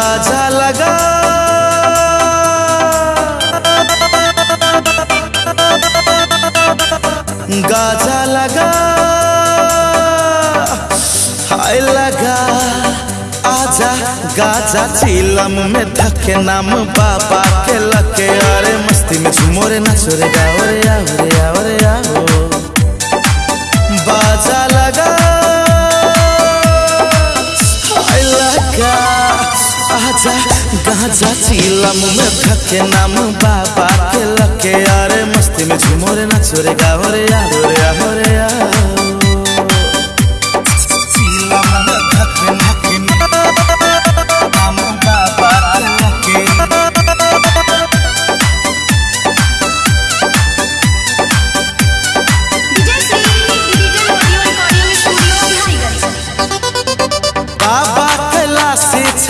Gaza लगा। Gaza लगा। हाय लगा। आजा, गाजा चीलम में धके नाम बाबा के लके अरे मस्ती में झूमो रे, नाचो रे, गाओ रे, आओ। बाजा आजा गाजा चीलम में धके नाम बाबा के लके अरे मस्ती में झूमो रे, नाचो रे, गाओ रे।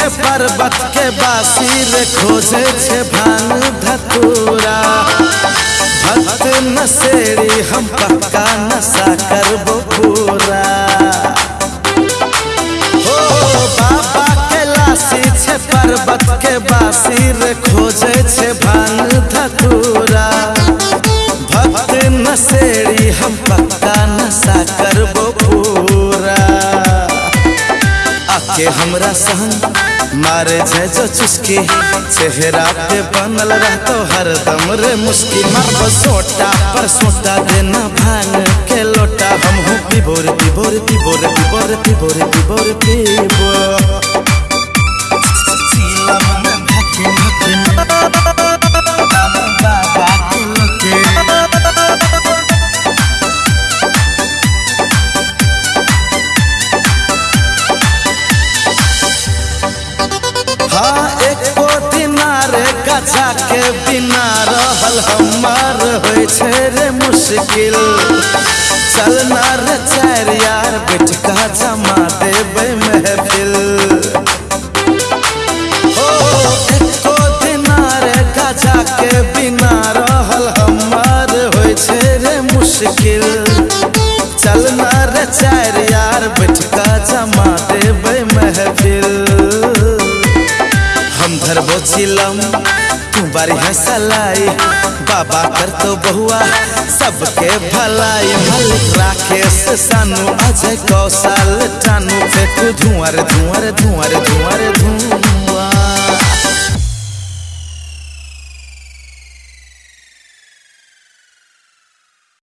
छे पर्वत के बासी रे खोजे छे भाँग धतूरा। भक्त नसेड़ी हम पक्का नशा करबो पूरा। हो बाबा कैलाशी छे पर्वत के बासी रे खोजे छे भाँग धतूरा। भक्त नसेड़ी हम पक्का नशा करबो पूरा। आके हमरा संग मारे जे जो चुस्की, चेहरा पे बनल रहतो हरदम रे मुस्की। मारबो सोटा, पर सोटा देना भाँग के लोटा। हम हो पिबोर पिबोर पिबोर पिबोर पिबोर पिबोर पिबो गजा के बिना रहल हमार रे मुश्किल। चलना रे चार यार बैठ का जमा देबै महफिल। हो गजा के बिना रे मुश्किल। चलना रे चार यार बैठ का जमा देबै महफिल। हम धरबो चिलम तू है सलाई बाबा कर तो बहुआ, सबके भलाई। भल राकेश सानू अजय कौशल टानू। फेंकू धुआर धुआर धुआर धुआर धुआँ।